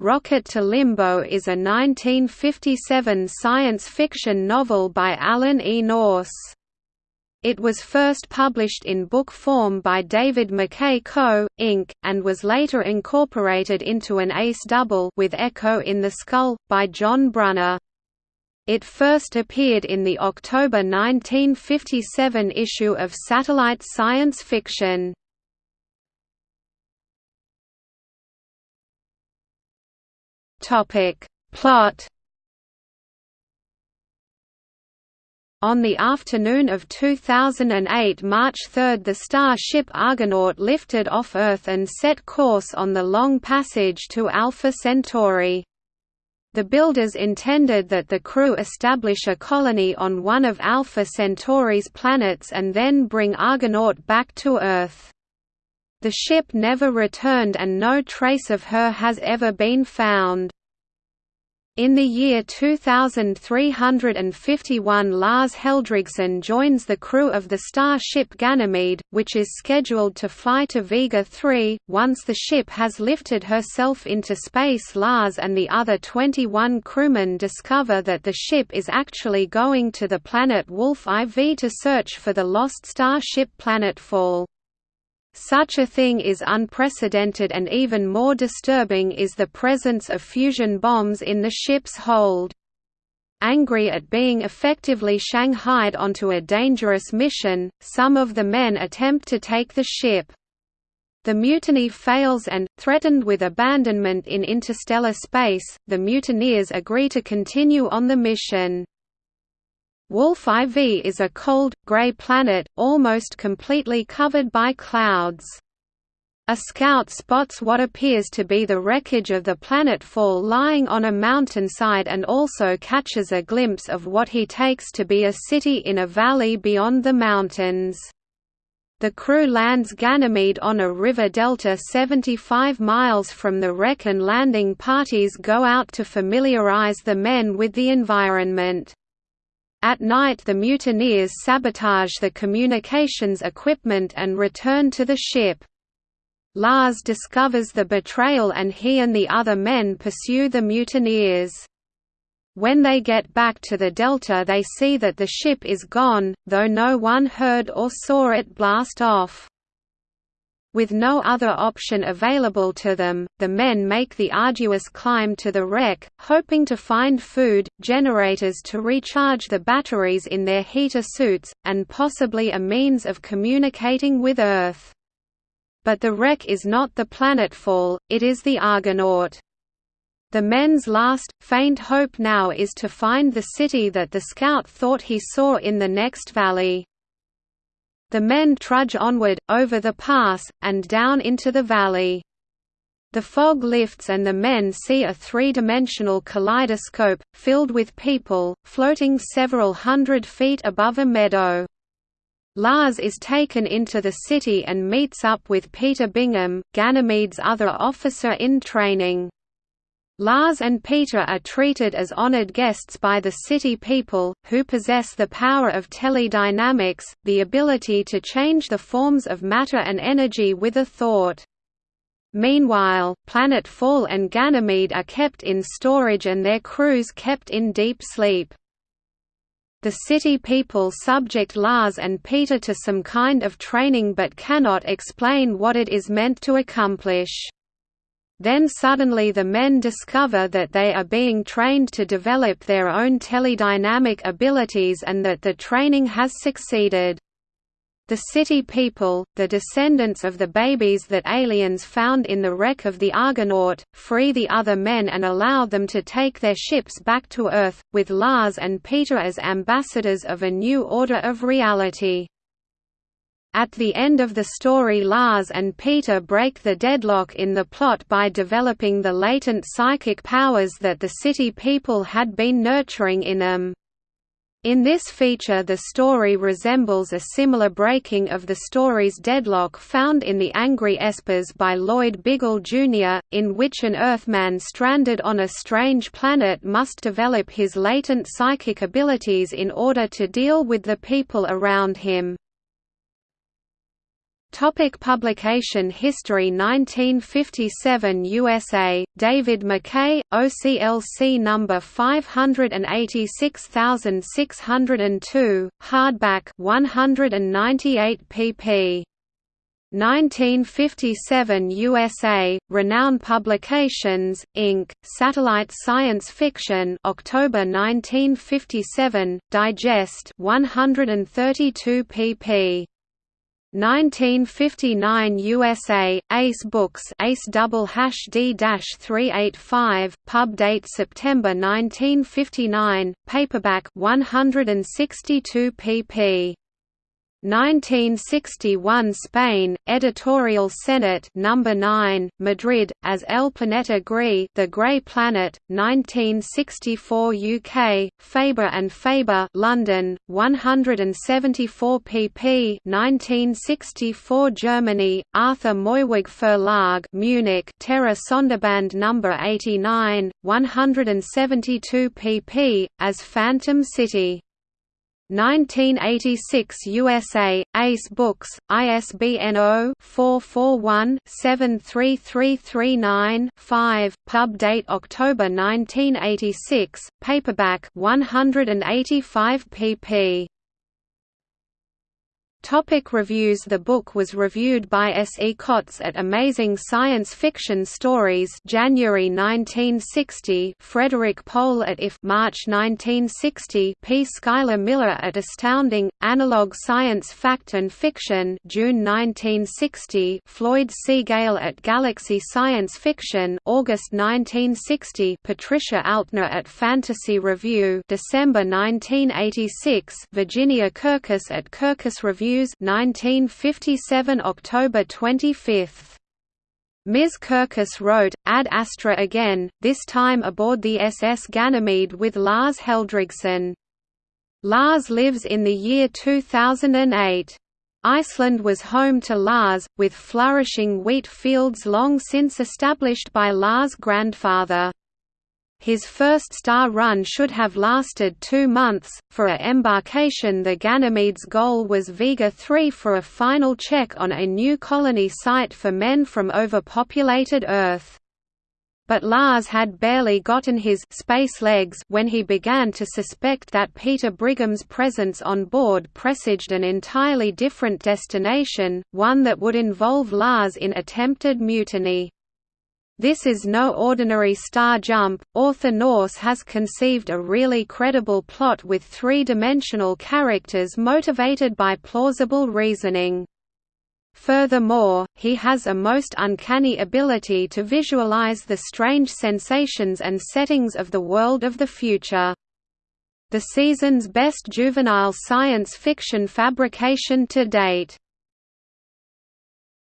Rocket to Limbo is a 1957 science fiction novel by Alan E. Nourse. It was first published in book form by David McKay Co., Inc., and was later incorporated into an ace double with Echo in the Skull, by John Brunner. It first appeared in the October 1957 issue of Satellite Science Fiction. Topic. Plot On the afternoon of 2008 March 3 the starship Argonaut lifted off Earth and set course on the long passage to Alpha Centauri. The builders intended that the crew establish a colony on one of Alpha Centauri's planets and then bring Argonaut back to Earth. The ship never returned and no trace of her has ever been found. In the year 2351 Lars Helldrigsson joins the crew of the starship Ganymede, which is scheduled to fly to Vega 3. Once the ship has lifted herself into space Lars and the other 21 crewmen discover that the ship is actually going to the planet Wolf IV to search for the lost starship Planetfall. Such a thing is unprecedented and even more disturbing is the presence of fusion bombs in the ship's hold. Angry at being effectively shanghaied onto a dangerous mission, some of the men attempt to take the ship. The mutiny fails and, threatened with abandonment in interstellar space, the mutineers agree to continue on the mission. Wolf IV is a cold, grey planet, almost completely covered by clouds. A scout spots what appears to be the wreckage of the planetfall lying on a mountainside and also catches a glimpse of what he takes to be a city in a valley beyond the mountains. The crew lands Ganymede on a river delta 75 miles from the wreck and landing parties go out to familiarize the men with the environment. At night the mutineers sabotage the communications equipment and return to the ship. Lars discovers the betrayal and he and the other men pursue the mutineers. When they get back to the Delta they see that the ship is gone, though no one heard or saw it blast off. With no other option available to them, the men make the arduous climb to the wreck, hoping to find food, generators to recharge the batteries in their heater suits, and possibly a means of communicating with Earth. But the wreck is not the planetfall, it is the Argonaut. The men's last, faint hope now is to find the city that the scout thought he saw in the next valley. The men trudge onward, over the pass, and down into the valley. The fog lifts and the men see a three-dimensional kaleidoscope, filled with people, floating several hundred feet above a meadow. Lars is taken into the city and meets up with Peter Bingham, Ganymede's other officer in training. Lars and Peter are treated as honored guests by the city people, who possess the power of teledynamics, the ability to change the forms of matter and energy with a thought. Meanwhile, Planetfall and Ganymede are kept in storage and their crews kept in deep sleep. The city people subject Lars and Peter to some kind of training but cannot explain what it is meant to accomplish. Then suddenly the men discover that they are being trained to develop their own teledynamic abilities and that the training has succeeded. The city people, the descendants of the babies that aliens found in the wreck of the Argonaut, free the other men and allow them to take their ships back to Earth, with Lars and Peter as ambassadors of a new order of reality. At the end of the story Lars and Peter break the deadlock in the plot by developing the latent psychic powers that the city people had been nurturing in them. In this feature the story resembles a similar breaking of the story's deadlock found in The Angry Espers by Lloyd Biggle Jr., in which an Earthman stranded on a strange planet must develop his latent psychic abilities in order to deal with the people around him. Topic publication history 1957 USA, David McKay, OCLC number 586602, hardback 198 pp. 1957 USA, Renown Publications, Inc., Satellite Science Fiction October 1957, Digest 132 pp. 1959 USA, Ace Books Ace double hash D dash 385, pub date September 1959, paperback 162 pp. 1961 Spain, Editorial Cenit number 9, Madrid, as El Planeta Gris, The Grey Planet, 1964 UK, Faber and Faber, London, 174 pp. 1964 Germany, Arthur Moewig Verlag, Munich, Terra Sonderband number 89, 172 pp. as Phantom City. 1986 USA, Ace Books, ISBN 0-441-73339-5, pub date October 1986, paperback 185 pp. Topic reviews The book was reviewed by S. E. Cotts at Amazing Science Fiction Stories January 1960 Frederik Pohl at IF March 1960 P. Schuyler Miller at Astounding, Analog Science Fact and Fiction June 1960 Floyd C. Gale at Galaxy Science Fiction August 1960 Patricia Altner at Fantasy Review December 1986 Virginia Kirkus at Kirkus Review News 1957 October 25. Ms. Kirkus wrote, Ad Astra again, this time aboard the SS Ganymede with Lars Helldrigsson. Lars lives in the year 2008. Iceland was home to Lars, with flourishing wheat fields long since established by Lars' grandfather. His first star run should have lasted two months. For a embarkation, the Ganymede's goal was Vega 3 for a final check on a new colony site for men from overpopulated Earth. But Lars had barely gotten his space legs when he began to suspect that Peter Brigham's presence on board presaged an entirely different destination, one that would involve Lars in attempted mutiny. This is no ordinary star jump. Author Nourse has conceived a really credible plot with three-dimensional characters motivated by plausible reasoning. Furthermore, he has a most uncanny ability to visualize the strange sensations and settings of the world of the future. The season's best juvenile science fiction fabrication to date.